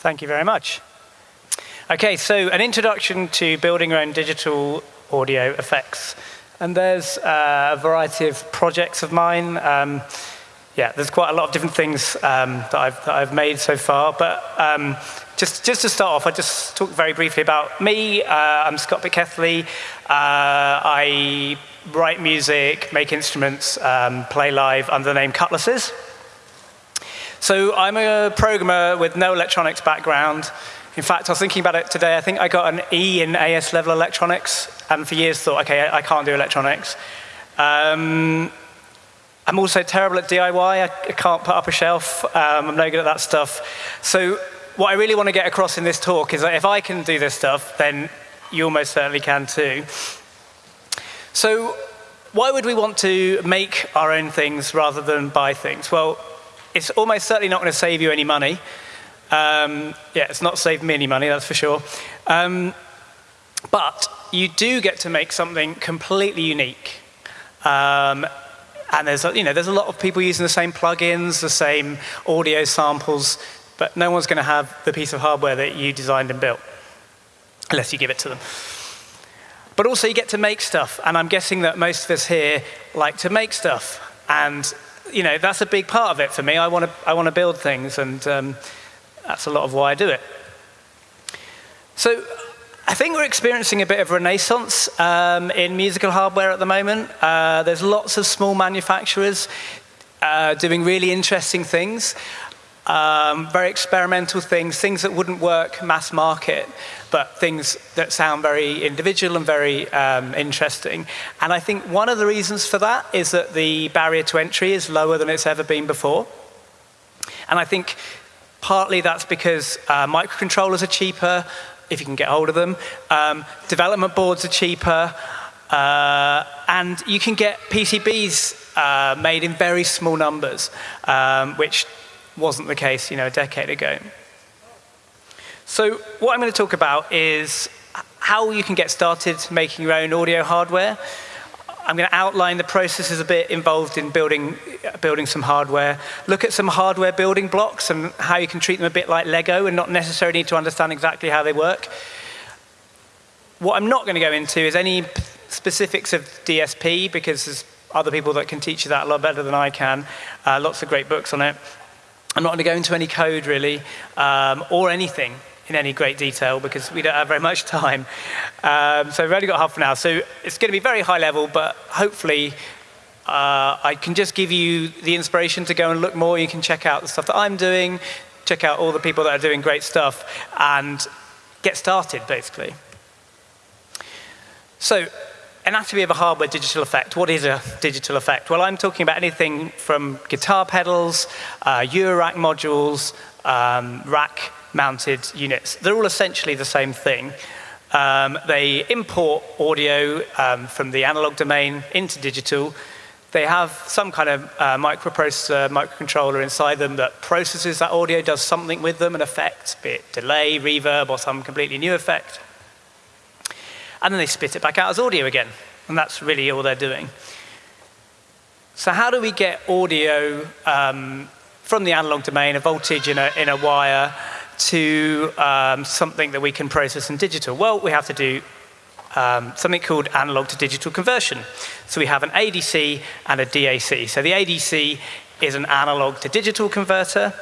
Thank you very much. Okay, so an introduction to building your own digital audio effects. And there's uh, a variety of projects of mine. Um, yeah, there's quite a lot of different things um, that, I've, that, I've, made so far. But um, just, just to start off, I just talk very briefly about me. Uh, I'm Scott Pickethley. Uh, I write music, make instruments, um, play live under the name Cutlasses. So I'm a programmer with no electronics background. In fact, I was thinking about it today. I think I got an E in AS level electronics, and for years thought, okay, I, can't do electronics. Um, I'm also terrible at DIY. I, I can't put up a shelf. Um, I'm no good at that stuff. So what I really want to get across in this talk is that if I can do this stuff, then you almost certainly can too. So why would we want to make our own things rather than buy things? Well, it's almost certainly not going to save you any money. Um, yeah, it's not saved me any money, that's for sure. Um, but you do get to make something completely unique. Um, and there's you know, there's a lot of people using the same plugins, the same audio samples, but no one's going to have the piece of hardware that you designed and built, unless you give it to them. But also you get to make stuff, and I'm guessing that most of us here like to make stuff. And you know, that's a big part of it for me. I want to, I want to build things, and um, that's a lot of why I do it. So I think we're experiencing a bit of renaissance um, in musical hardware at the moment. Uh, there's lots of small manufacturers uh, doing really interesting things, um, very experimental things, things that wouldn't work mass market but things that sound very individual and very um, interesting. And I think one of the reasons for that is that the barrier to entry is lower than it's ever been before. And I think partly that's because uh, microcontrollers are cheaper, if you can get hold of them. Um, development boards are cheaper. Uh, and you can get PCBs uh, made in very small numbers, um, which wasn't the case you know, a decade ago. So what I'm going to talk about is how you can get started making your own audio hardware. I'm going to outline the processes a bit involved in building, building some hardware, look at some hardware building blocks and how you can treat them a bit like Lego and not necessarily need to understand exactly how they work. What I'm not going to go into is any specifics of DSP because there's other people that can teach you that a lot better than I can. Uh, lots of great books on it. I'm not going to go into any code really um, or anything in any great detail because we don't have very much time. Um, so we've only got half an hour. So it's going to be very high level, but hopefully uh, I can just give you the inspiration to go and look more. You can check out the stuff that I'm doing, check out all the people that are doing great stuff, and get started, basically. So anatomy of a hardware digital effect. What is a digital effect? Well, I'm talking about anything from guitar pedals, uh, Eurorack modules, um, rack mounted units. They're all essentially the same thing. Um, they import audio um, from the analog domain into digital. They have some kind of uh, microprocessor, microcontroller inside them that processes that audio, does something with them, an effect, be it delay, reverb, or some completely new effect. And then they spit it back out as audio again. And that's really all they're doing. So how do we get audio um, from the analog domain, a voltage in a, in a wire, to um, something that we can process in digital? Well, we have to do um, something called analog to digital conversion. So we have an ADC and a DAC. So the ADC is an analog to digital converter,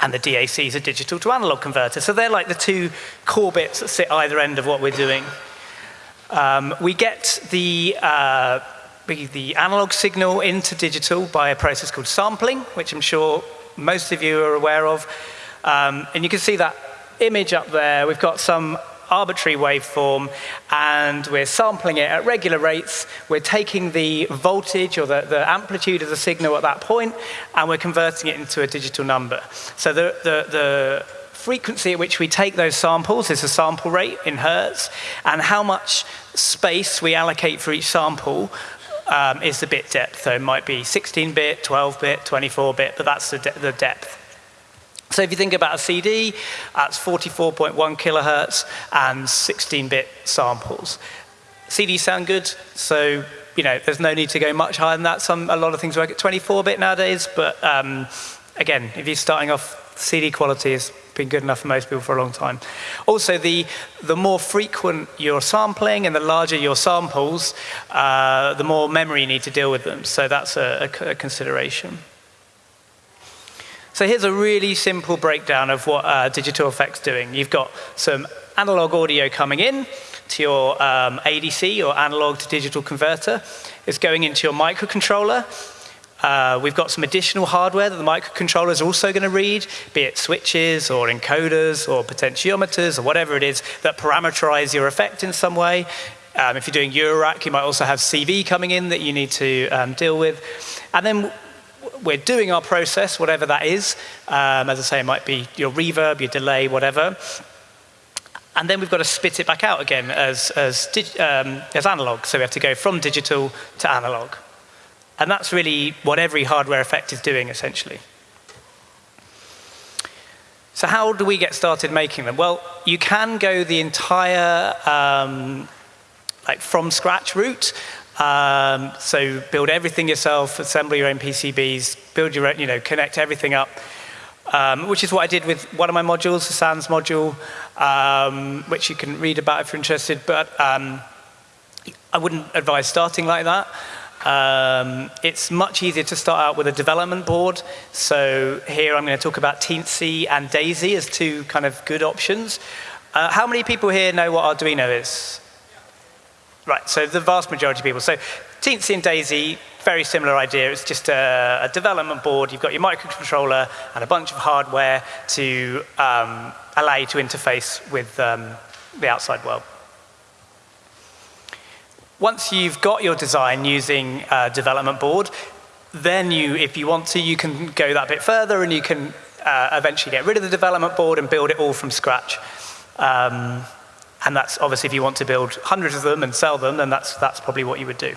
and the DAC is a digital to analog converter. So they're like the two core bits that sit either end of what we're doing. Um, we get the, uh, the analog signal into digital by a process called sampling, which I'm sure most of you are aware of. Um, and you can see that image up there. We've got some arbitrary waveform and we're sampling it at regular rates. We're taking the voltage or the, the amplitude of the signal at that point and we're converting it into a digital number. So the, the, the frequency at which we take those samples is the sample rate in hertz and how much space we allocate for each sample um, is the bit depth. So it might be 16-bit, 12-bit, 24-bit, but that's the, de the depth. So if you think about a CD, that's 44.1 kilohertz and 16-bit samples. CDs sound good, so you know there's no need to go much higher than that. Some a lot of things work at 24-bit nowadays, but um, again, if you're starting off, CD quality has been good enough for most people for a long time. Also, the, the more frequent you're sampling and the larger your samples, uh, the more memory you need to deal with them. So that's a, a consideration. So here's a really simple breakdown of what uh, digital effects doing. You've got some analog audio coming in to your um, ADC, or analog to digital converter. It's going into your microcontroller. Uh, we've got some additional hardware that the microcontroller is also going to read, be it switches or encoders or potentiometers or whatever it is that parameterize your effect in some way. Um, if you're doing Eurorack, you might also have CV coming in that you need to um, deal with. And then we're doing our process, whatever that is. Um, as I say, it might be your reverb, your delay, whatever. And then we've got to spit it back out again as, as, um, as analog. So we have to go from digital to analog. And that's really what every hardware effect is doing, essentially. So how do we get started making them? Well, you can go the entire um, like from scratch route. Um, so build everything yourself, assemble your own PCBs, build your own, you know, connect everything up, um, which is what I did with one of my modules, the SANS module, um, which you can read about if you're interested, but um, I wouldn't advise starting like that. Um, it's much easier to start out with a development board. So here I'm going to talk about Teensy and Daisy as two kind of good options. Uh, how many people here know what Arduino is? Right, so the vast majority of people. So Teensy and Daisy, very similar idea. It's just a, a development board. You've got your microcontroller and a bunch of hardware to um, allow you to interface with um, the outside world. Once you've got your design using a development board, then you, if you want to, you can go that bit further and you can uh, eventually get rid of the development board and build it all from scratch. Um, and that's obviously if you want to build hundreds of them and sell them, then that's, that's probably what you would do.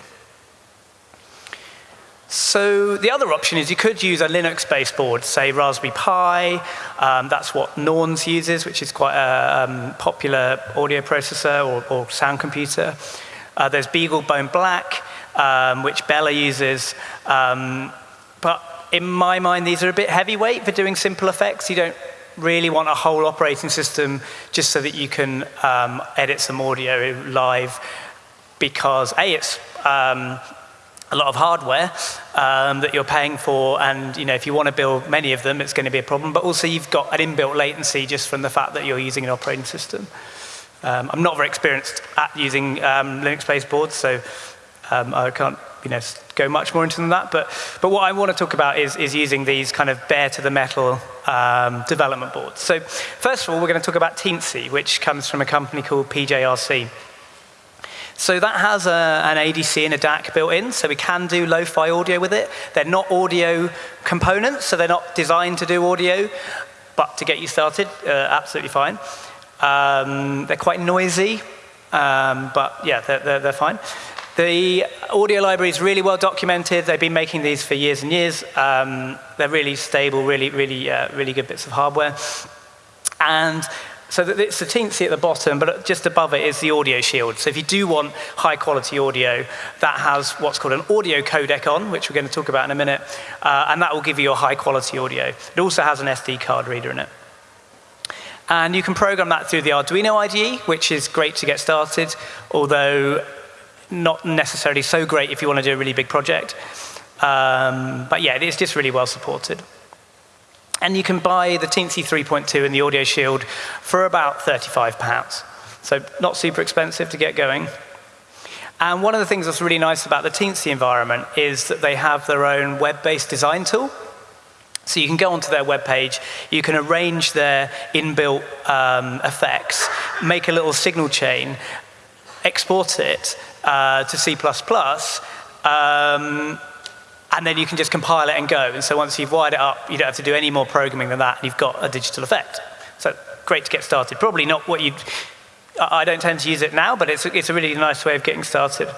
So the other option is you could use a Linux-based board, say Raspberry Pi. Um, that's what Norns uses, which is quite a um, popular audio processor or, or sound computer. Uh, there's BeagleBone Black, um, which Bela uses. Um, but in my mind, these are a bit heavyweight for doing simple effects. You don't really want a whole operating system just so that you can um, edit some audio live because A, it's um, a lot of hardware um, that you're paying for, and you know, if you want to build many of them, it's going to be a problem. But also, you've got an inbuilt latency just from the fact that you're using an operating system. Um, I'm not very experienced at using um, Linux-based boards, so um, I can't you know, go much more into than that. But, but what I want to talk about is, is using these kind of bare to the metal um, development boards. So first of all, we're going to talk about Teensy, which comes from a company called PJRC. So that has a, an ADC and a DAC built in, so we can do lo-fi audio with it. They're not audio components, so they're not designed to do audio, but to get you started, uh, absolutely fine. Um, they're quite noisy, um, but yeah, they're, they're, they're fine. The audio library is really well documented. They've been making these for years and years. Um, they're really stable, really, really, uh, really good bits of hardware. And so it's the teensy at the bottom, but just above it is the audio shield. So if you do want high quality audio, that has what's called an audio codec on, which we're going to talk about in a minute, uh, and that will give you a high quality audio. It also has an SD card reader in it. And you can program that through the Arduino IDE, which is great to get started, although not necessarily so great if you want to do a really big project. Um, but yeah, it's just really well supported. And you can buy the Teensy 3.2 and the Audio Shield for about 35 pounds. So not super expensive to get going. And one of the things that's really nice about the Teensy environment is that they have their own web-based design tool. So you can go onto their web page, you can arrange their inbuilt um, effects, make a little signal chain, export it, uh, to C++, um, and then you can just compile it and go. And so once you've wired it up, you don't have to do any more programming than that, and you've got a digital effect. So great to get started. Probably not what you'd, I don't tend to use it now, but it's, it's a really nice way of getting started.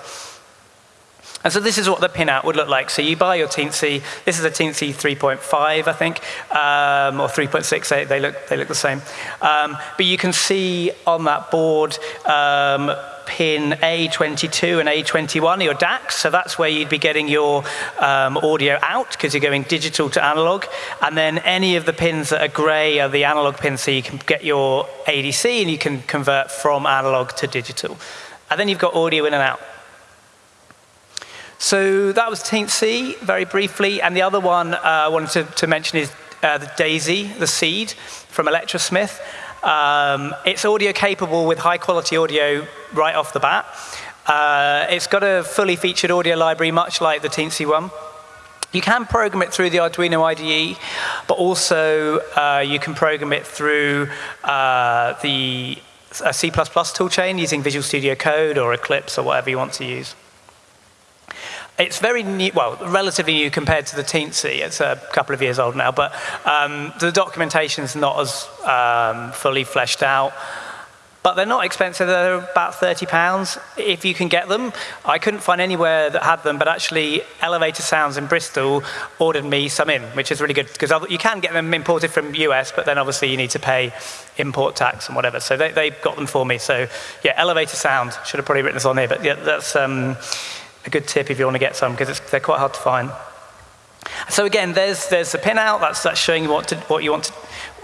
And so this is what the pinout would look like. So you buy your Teensy. This is a Teensy 3.5, I think, um, or 3.6. They, look, they look the same. Um, but you can see on that board um, pin A22 and A21, your DACs. So that's where you'd be getting your um, audio out because you're going digital to analog. And then any of the pins that are gray are the analog pins, so you can get your ADC and you can convert from analog to digital. And then you've got audio in and out. So that was Teensy, very briefly. And the other one uh, I wanted to, to mention is uh, the Daisy, the seed from Electrosmith. Um, it's audio capable with high quality audio right off the bat. Uh, it's got a fully featured audio library, much like the Teensy one. You can program it through the Arduino IDE, but also uh, you can program it through uh, the C++ toolchain using Visual Studio Code or Eclipse or whatever you want to use. It's very new, well, relatively new compared to the Teensy. It's a couple of years old now, but um, the documentation's not as um, fully fleshed out. But they're not expensive, they're about 30 pounds if you can get them. I couldn't find anywhere that had them, but actually Elevator Sounds in Bristol ordered me some in, which is really good, because you can get them imported from US, but then obviously you need to pay import tax and whatever. So they, they got them for me. So yeah, Elevator Sound, should have probably written this on here, but yeah, that's, um, a good tip if you want to get some, because they're quite hard to find. So again, there's, there's the pin out, that's, that's showing you what, to, what you want to,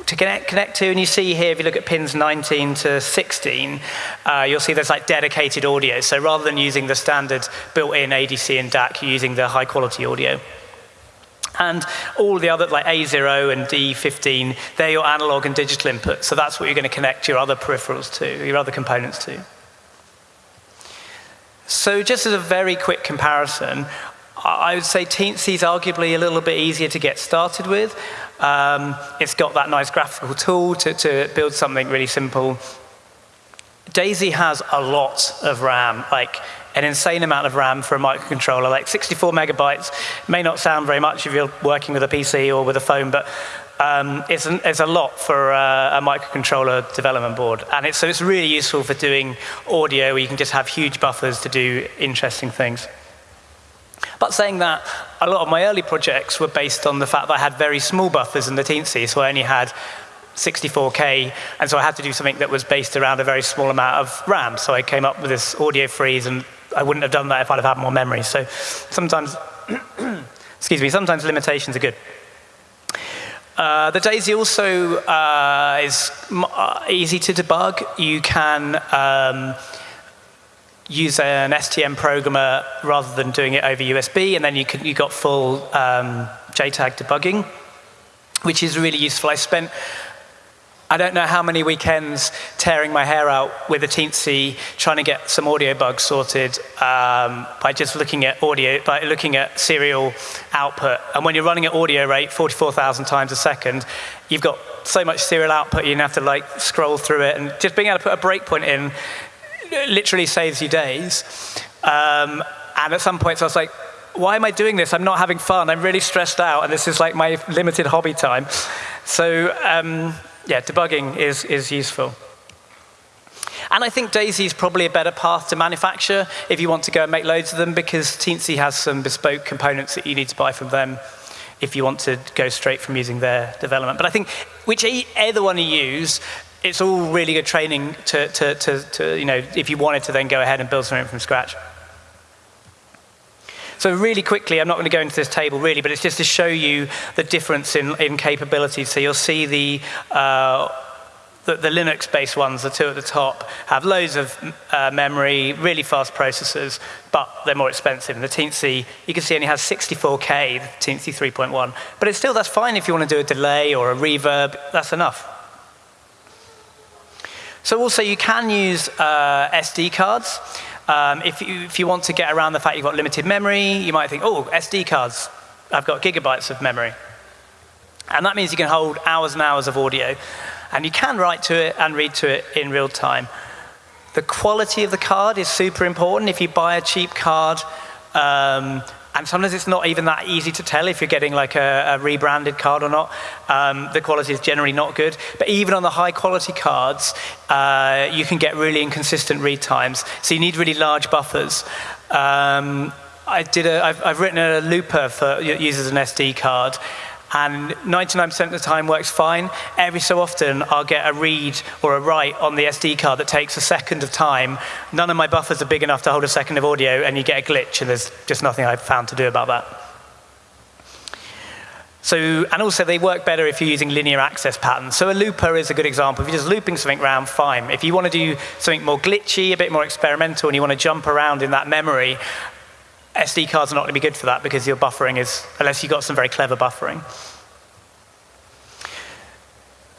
to connect, connect to, and you see here, if you look at pins 19 to 16, uh, you'll see there's like dedicated audio. So rather than using the standard built-in ADC and DAC, you're using the high-quality audio. And all the other, like A0 and D15, they're your analog and digital inputs. So that's what you're going to connect your other peripherals to, your other components to. So just as a very quick comparison, I would say Teensy is arguably a little bit easier to get started with. Um, it's got that nice graphical tool to, to build something really simple. Daisy has a lot of RAM, like an insane amount of RAM for a microcontroller, like 64 megabytes. May not sound very much if you're working with a PC or with a phone, but um, it's, an, it's, a lot for uh, a microcontroller development board. And it's, so it's really useful for doing audio where you can just have huge buffers to do interesting things. But saying that, a lot of my early projects were based on the fact that I had very small buffers in the Teensy, so I only had 64K, and so I had to do something that was based around a very small amount of RAM. So I came up with this audio freeze, and I wouldn't have done that if I'd have had more memory. So sometimes, excuse me, sometimes limitations are good. Uh, the DAISY also uh, is uh, easy to debug. You can um, use an STM programmer rather than doing it over USB, and then you can, you got full um, JTAG debugging, which is really useful. I spent I don't know how many weekends tearing my hair out with a Teensy, trying to get some audio bugs sorted um, by just looking at audio, by looking at serial output. And when you're running at audio rate, 44,000 times a second, you've got so much serial output, you have to like scroll through it. And just being able to put a breakpoint in literally saves you days. Um, and at some points I was like, why am I doing this? I'm not having fun. I'm really stressed out, and this is like my limited hobby time. So um, yeah, debugging is, is useful. And I think Daisy is probably a better path to manufacture if you want to go and make loads of them because Teensy has some bespoke components that you need to buy from them if you want to go straight from using their development. But I think whichever one you use, it's all really good training to, to, to, to, you know, if you wanted to then go ahead and build something from scratch. So really quickly, I'm not going to go into this table really, but it's just to show you the difference in, in capabilities. So you'll see the, uh, the, the Linux-based ones, the two at the top, have loads of uh, memory, really fast processors, but they're more expensive. And the Teensy, you can see only has 64K, the Teensy 3.1. But it's still, that's fine if you want to do a delay or a reverb, that's enough. So also you can use uh, SD cards. Um, if, you, if you want to get around the fact you've got limited memory, you might think, oh, SD cards, I've got gigabytes of memory. And that means you can hold hours and hours of audio. And you can write to it and read to it in real time. The quality of the card is super important. If you buy a cheap card, um, and sometimes it's not even that easy to tell if you're getting like a, a rebranded card or not. Um, the quality is generally not good. But even on the high quality cards, uh, you can get really inconsistent read times. So you need really large buffers. Um, I did a, I've, I've written a looper for uses an SD card. And 99% of the time works fine. Every so often, I'll get a read or a write on the SD card that takes a second of time. None of my buffers are big enough to hold a second of audio, and you get a glitch, and there's just nothing I've found to do about that. So, and also they work better if you're using linear access patterns. So a looper is a good example. If you're just looping something around, fine. If you want to do something more glitchy, a bit more experimental, and you want to jump around in that memory, SD cards are not going to be good for that because your buffering is, unless you've got some very clever buffering.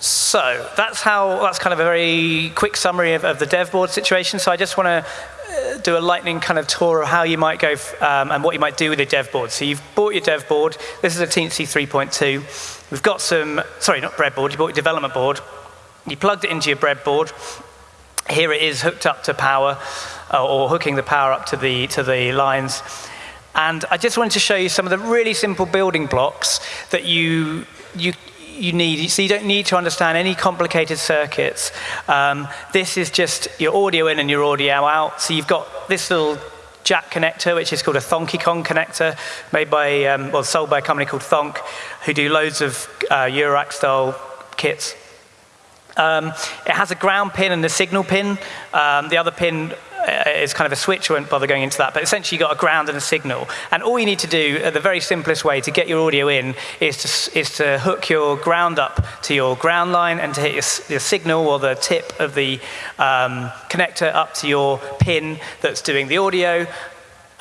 So that's how, that's kind of a very quick summary of, of the dev board situation. So I just want to uh, do a lightning kind of tour of how you might go um, and what you might do with your dev board. So you've bought your dev board. This is a Teensy 3.2. We've got some, sorry, not breadboard, you bought your development board. You plugged it into your breadboard. Here it is hooked up to power, uh, or hooking the power up to the, to the lines. And I just wanted to show you some of the really simple building blocks that you, you, you need. So you don't need to understand any complicated circuits. Um, this is just your audio in and your audio out. So you've got this little jack connector, which is called a Thonkiconn connector, made by, um, well, sold by a company called Thonk, who do loads of uh, Eurorack style kits. Um, it has a ground pin and a signal pin. Um, the other pin uh, is kind of a switch, I won't bother going into that, but essentially you've got a ground and a signal. And all you need to do, uh, the very simplest way to get your audio in is to, is to hook your ground up to your ground line and to hit your, your signal or the tip of the um, connector up to your pin that's doing the audio,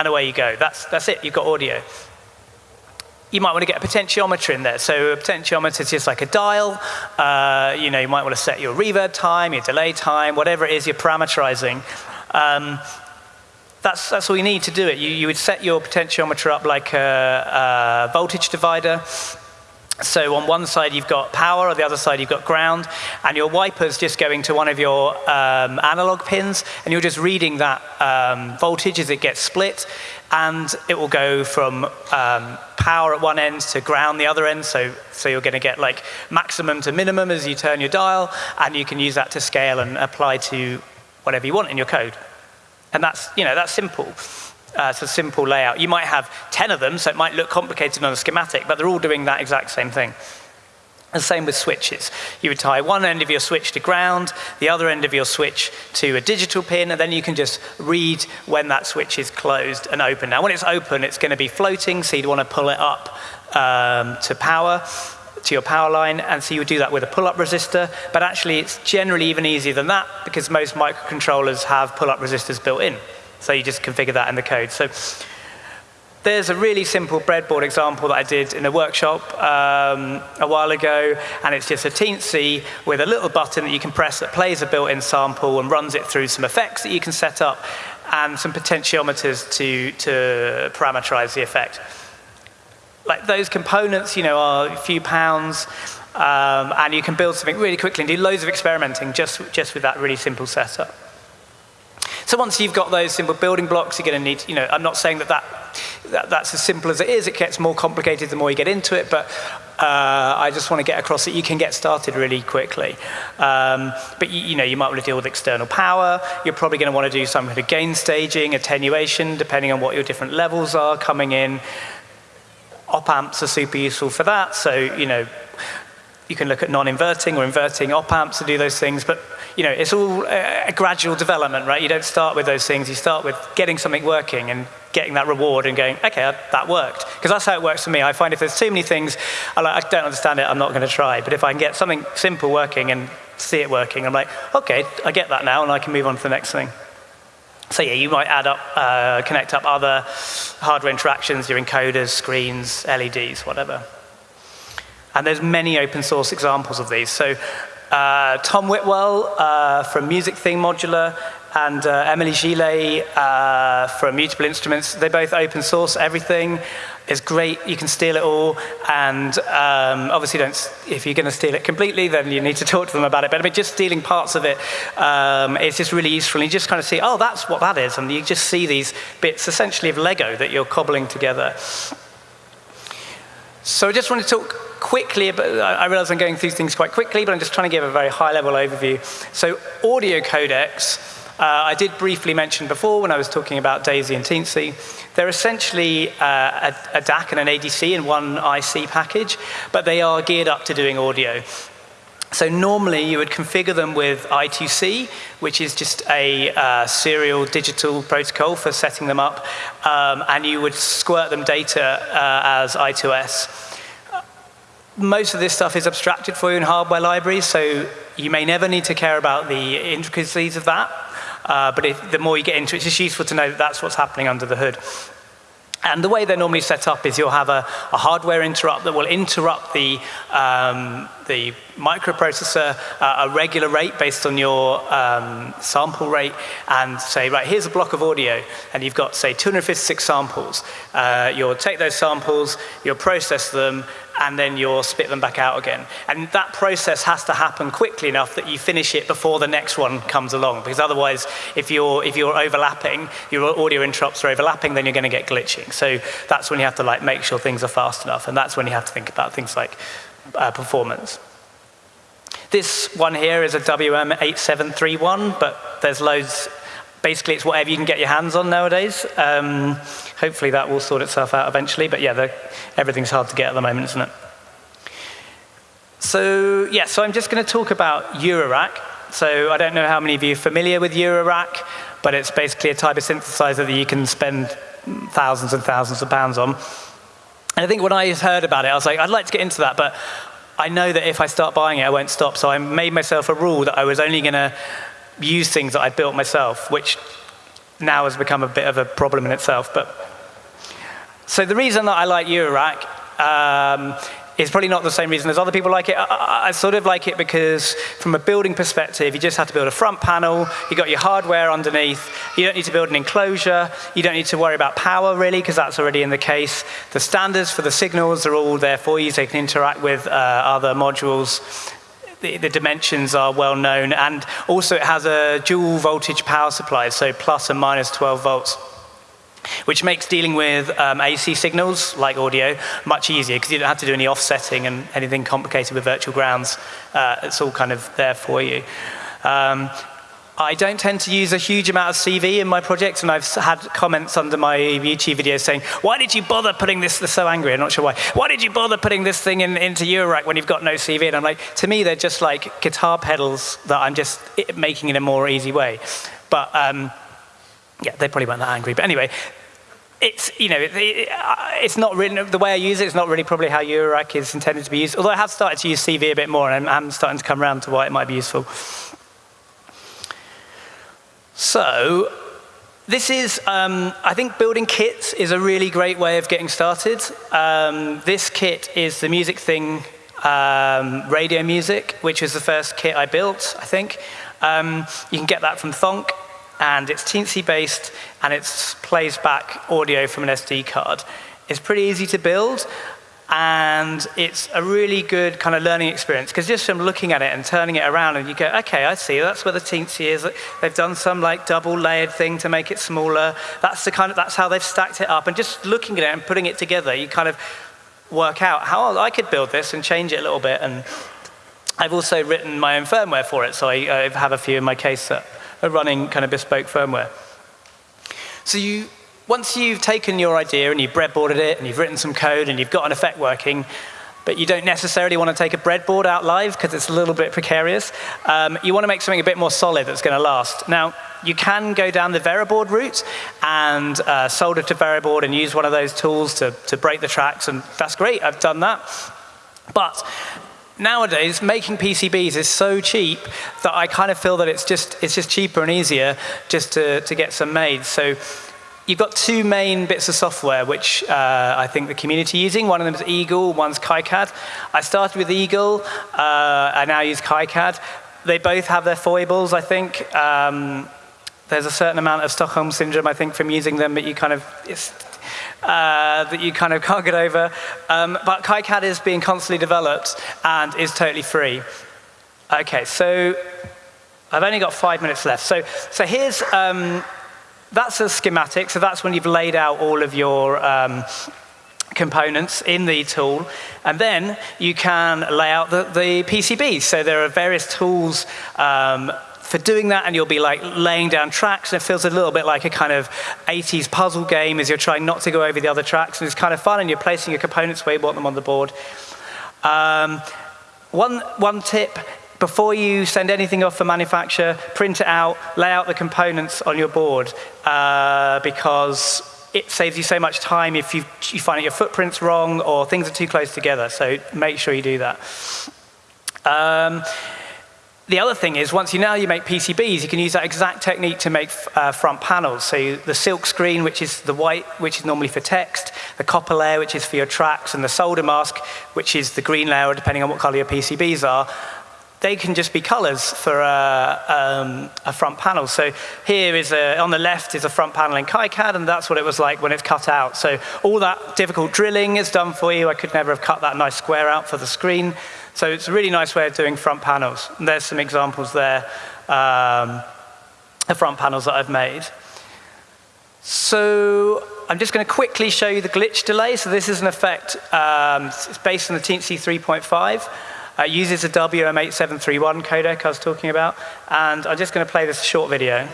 and away you go. That's, that's it, you've got audio you might want to get a potentiometer in there. So a potentiometer is just like a dial. Uh, you know, you might want to set your reverb time, your delay time, whatever it is you're parameterizing. Um, that's, that's all you need to do it. You, you would set your potentiometer up like a, a voltage divider. So on one side you've got power, on the other side you've got ground, and your wiper's just going to one of your um, analog pins, and you're just reading that um, voltage as it gets split, and it will go from um, power at one end to ground the other end, so, so you're going to get like maximum to minimum as you turn your dial, and you can use that to scale and apply to whatever you want in your code. And that's, you know, that's simple. Uh, it's a simple layout. You might have 10 of them, so it might look complicated on a schematic, but they're all doing that exact same thing. And same with switches. You would tie one end of your switch to ground, the other end of your switch to a digital pin, and then you can just read when that switch is closed and open. Now, when it's open, it's going to be floating, so you'd want to pull it up um, to power to your power line, and so you would do that with a pull-up resistor, but actually it's generally even easier than that because most microcontrollers have pull-up resistors built in. So you just configure that in the code. So there's a really simple breadboard example that I did in a workshop um, a while ago, and it's just a teensy with a little button that you can press that plays a built-in sample and runs it through some effects that you can set up and some potentiometers to, to parameterize the effect like those components, you know, are a few pounds, um, and you can build something really quickly and do loads of experimenting just, just with that really simple setup. So once you've got those simple building blocks, you're going to need, you know, I'm not saying that, that, that that's as simple as it is. It gets more complicated the more you get into it, but uh, I just want to get across that you can get started really quickly. Um, but you, you, know, you might want to deal with external power. You're probably going to want to do some kind of gain staging, attenuation, depending on what your different levels are coming in. Op amps are super useful for that. So, you know, you can look at non-inverting or inverting op amps to do those things, but you know, it's all a, gradual development, right? You don't start with those things. You start with getting something working and getting that reward and going, okay, that worked. Because that's how it works for me. I find if there's too many things, I, like, I don't understand it, I'm not going to try. But if I can get something simple working and see it working, I'm like, okay, I get that now, and I can move on to the next thing. So yeah, you might add up, uh, connect up other hardware interactions, your encoders, screens, LEDs, whatever. And there's many open source examples of these. So uh, Tom Whitwell uh, from Music Thing Modular and uh, Émilie Gillet uh, from Mutable Instruments, they both open source everything. It's great, you can steal it all, and um, obviously don't, if you're gonna steal it completely, then you need to talk to them about it, but I mean, just stealing parts of it, um, it's just really useful, and you just kind of see, oh, that's what that is, and you just see these bits, essentially of Lego, that you're cobbling together. So I just want to talk quickly, but I realize I'm going through things quite quickly, but I'm just trying to give a very high-level overview. So audio codecs, Uh, I did briefly mention before when I was talking about Daisy and Teensy, they're essentially uh, a, a DAC and an ADC in one IC package, but they are geared up to doing audio. So normally you would configure them with I2C, which is just a uh, serial digital protocol for setting them up, um, and you would squirt them data uh, as I2S. Most of this stuff is abstracted for you in hardware libraries, so you may never need to care about the intricacies of that, uh, but if, the more you get into it, it's just useful to know that that's what's happening under the hood. And the way they're normally set up is you'll have a, a hardware interrupt that will interrupt the, um, the microprocessor at a regular rate based on your um, sample rate and say, right, here's a block of audio, and you've got, say, 256 samples. Uh, you'll take those samples, you'll process them, and then you'll spit them back out again. And that process has to happen quickly enough that you finish it before the next one comes along, because otherwise, if you're, if you're overlapping, your audio interrupts are overlapping, then you're going to get glitching. So that's when you have to like make sure things are fast enough, and that's when you have to think about things like uh, performance. This one here is a WM8731, but there's loads basically it's whatever you can get your hands on nowadays. Um, hopefully that will sort itself out eventually, but yeah, everything's hard to get at the moment, isn't it? So yeah, so I'm just going to talk about Eurorack. So I don't know how many of you are familiar with Eurorack, but it's basically a type of synthesizer that you can spend thousands and thousands of pounds on. And I think when I heard about it, I was like, I'd like to get into that, but I know that if I start buying it, I won't stop. So I made myself a rule that I was only going to use things that I built myself, which now has become a bit of a problem in itself. But so the reason that I like Eurorack um, is probably not the same reason as other people like it. I, I, sort of like it because from a building perspective, you just have to build a front panel, you got your hardware underneath, you don't need to build an enclosure, you don't need to worry about power really, because that's already in the case. The standards for the signals are all there for you, so you can interact with uh, other modules the, the, dimensions are well known, and also it has a dual voltage power supply, so plus and minus 12 volts which makes dealing with um, AC signals, like audio, much easier because you don't have to do any offsetting and anything complicated with virtual grounds. Uh, it's all kind of there for you. Um, I don't tend to use a huge amount of CV in my projects, and I've had comments under my YouTube videos saying, why did you bother putting this, they're so angry, I'm not sure why, why did you bother putting this thing in, into Eurorack when you've got no CV? And I'm like, to me, they're just like guitar pedals that I'm just making in a more easy way. But um, yeah, they probably weren't that angry. But anyway, it's, you know, it, it, it's not really, the way I use it. it is not really probably how Eurorack is intended to be used, although I have started to use CV a bit more, and I'm, I'm starting to come around to why it might be useful. So this is, um, I think building kits is a really great way of getting started. Um, this kit is the Music Thing um, radio music, which was the first kit I built, I think. Um, you can get that from Thonk, and it's Teensy based, and it plays back audio from an SD card. It's pretty easy to build, and it's a really good kind of learning experience because just from looking at it and turning it around and you go, okay, I see, that's where the teensy is. They've done some like double layered thing to make it smaller. That's the kind of, that's how they've stacked it up. And just looking at it and putting it together, you kind of work out how I could build this and change it a little bit. And I've also written my own firmware for it. So I, I have a few in my case that are running kind of bespoke firmware. So you once you've taken your idea and you've breadboarded it and you've written some code and you've got an effect working, but you don't necessarily want to take a breadboard out live because it's a little bit precarious, um, you want to make something a bit more solid that's going to last. Now, you can go down the Veroboard route and uh, solder to Veroboard and use one of those tools to, to break the tracks, and that's great, I've done that. But nowadays, making PCBs is so cheap that I kind of feel that it's just, it's just cheaper and easier just to, to get some made. So you've got two main bits of software which uh, I think the community is using. One of them is Eagle, one's KiCad. I started with Eagle, uh, I now use KiCad. They both have their foibles, I think. Um, there's a certain amount of Stockholm syndrome, I think, from using them that you kind of uh, that you kind of can't get over. Um, but KiCad is being constantly developed and is totally free. Okay, so I've only got five minutes left. So, so here's um, that's a schematic, so that's when you've laid out all of your um, components in the tool. And then you can lay out the, the. So there are various tools um, for doing that and you'll be like laying down tracks and it feels a little bit like a kind of 80s puzzle game as you're trying not to go over the other tracks and it's kind of fun and you're placing your components where you want them on the board. Um, one, one tip, before you send anything off for manufacture, print it out, lay out the components on your board uh, because it saves you so much time if you, you find that your footprint's wrong or things are too close together. So make sure you do that. Um, the other thing is, once you know you make PCBs, you can use that exact technique to make uh, front panels. So the silk screen, which is the white, which is normally for text, the copper layer, which is for your tracks, and the solder mask, which is the green layer, depending on what color your PCBs are, they can just be colors for a, um, a front panel. So here is a, on the left is a front panel in KiCad, and that's what it was like when it's cut out. So all that difficult drilling is done for you. I could never have cut that nice square out for the screen. So it's a really nice way of doing front panels. And there's some examples there um, of front panels that I've made. So I'm just going to quickly show you the glitch delay. So this is an effect, um, it's based on the Teensy 3.5. Uh, it uses a WM8731 codec I was talking about. And I'm just going to play this short video.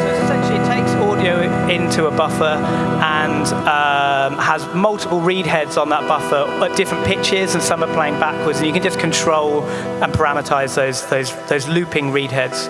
So it's essentially it takes audio into a buffer and um, has multiple read heads on that buffer at different pitches and some are playing backwards and you can just control and parameterize those, those, those looping read heads.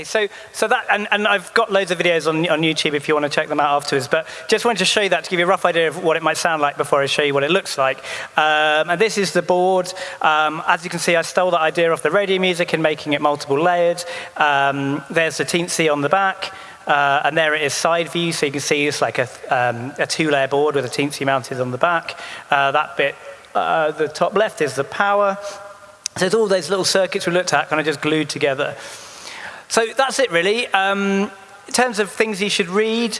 Okay, so, so that, and, and I've got loads of videos on, on YouTube if you want to check them out afterwards, but just wanted to show you that to give you a rough idea of what it might sound like before I show you what it looks like. Um, and this is the board. Um, as you can see, I stole that idea off the radio music and making it multiple layered. Um, there's the Teensy on the back. Uh, and there it is side view, so you can see it's like a, um, a two-layer board with a Teensy mounted on the back. Uh, that bit, uh, the top left is the power. So it's all those little circuits we looked at kind of just glued together. So that's it really. Um, in terms of things you should read,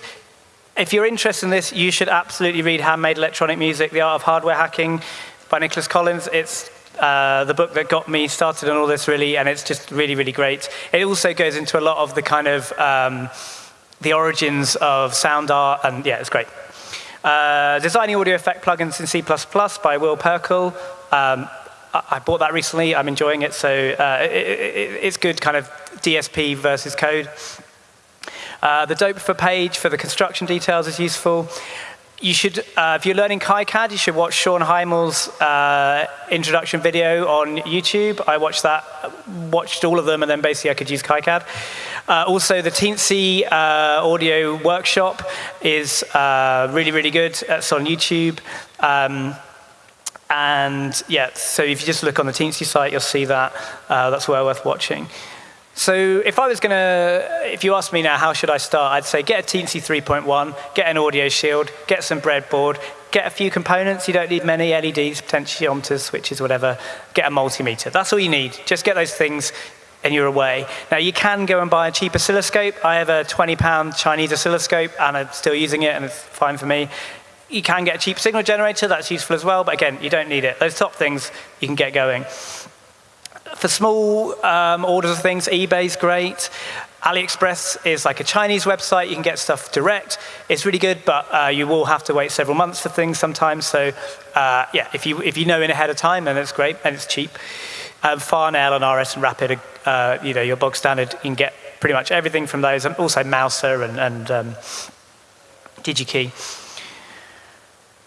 if you're interested in this, you should absolutely read Handmade Electronic Music, The Art of Hardware Hacking by Nicolas Collins. It's uh, the book that got me started on all this really, and it's just really, really great. It also goes into a lot of the kind of um, the origins of sound art, and yeah, it's great. Uh, Designing Audio Effect Plugins in C++ by Will Pirkle. Um, I bought that recently. I'm enjoying it, so uh, it, it, it's good kind of DSP versus code. Uh, the for page for the construction details is useful. You should, uh, if you're learning KiCad, you should watch Shawn Hymel's uh, introduction video on YouTube. I watched that, watched all of them, and then basically I could use KiCad. Uh, also, the Teensy uh, audio workshop is really, really good. It's on YouTube. Um, and yeah, so if you just look on the Teensy site, you'll see that. Uh, that's well worth watching. So if I was going to, if you ask me now, how should I start? I'd say get a Teensy 3.1, get an audio shield, get some breadboard, get a few components. You don't need many LEDs, potentiometers, switches, whatever. Get a multimeter. That's all you need. Just get those things and you're away. Now you can go and buy a cheap oscilloscope. I have a 20 pound Chinese oscilloscope and I'm still using it and it's fine for me. You can get a cheap signal generator, that's useful as well, but again, you don't need it. Those top things, you can get going. For small um, orders of things, eBay's great. AliExpress is like a Chinese website. You can get stuff direct. It's really good, but uh, you will have to wait several months for things sometimes. So uh, yeah, if you, if you know in ahead of time, then it's great and it's cheap. Um, Farnell and RS and Rapid, uh, you know, your bog standard, you can get pretty much everything from those, and also Mouser and, and um, DigiKey.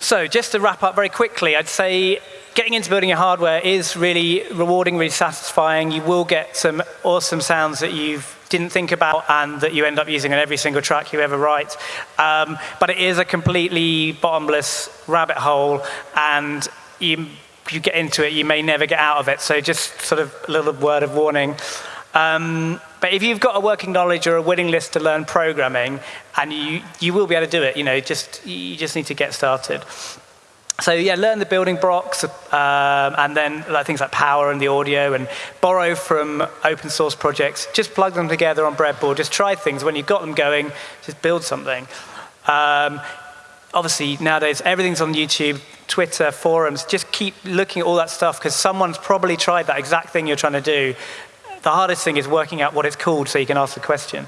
So just to wrap up very quickly, I'd say getting into building your hardware is really rewarding, really satisfying. You will get some awesome sounds that you didn't think about and that you end up using on every single track you ever write. Um, but it is a completely bottomless rabbit hole and you you get into it, you may never get out of it. So just sort of a little word of warning. Um, but if you've got a working knowledge or a willingness to learn programming, and you, you will be able to do it, you know, just, you just need to get started. So yeah, learn the building blocks, um, and then like, things like power and the audio, and borrow from open source projects. Just plug them together on breadboard. Just try things. When you've got them going, just build something. Um, obviously, nowadays, everything's on YouTube, Twitter, forums. Just keep looking at all that stuff, because someone's probably tried that exact thing you're trying to do. The hardest thing is working out what it's called so you can ask the question.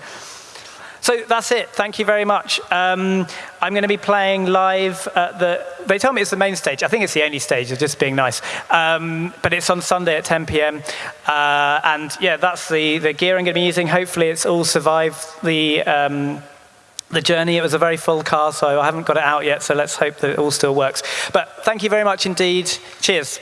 So that's it. Thank you very much. Um, I'm going to be playing live at the. They tell me it's the main stage. I think it's the only stage. Of just being nice. Um, but it's on Sunday at 10 p.m. Uh, and yeah, that's the the gear I'm going to be using. Hopefully, it's all survived the. Um, the journey, it was a very full car, so I haven't got it out yet, so let's hope that it all still works. But thank you very much indeed. Cheers.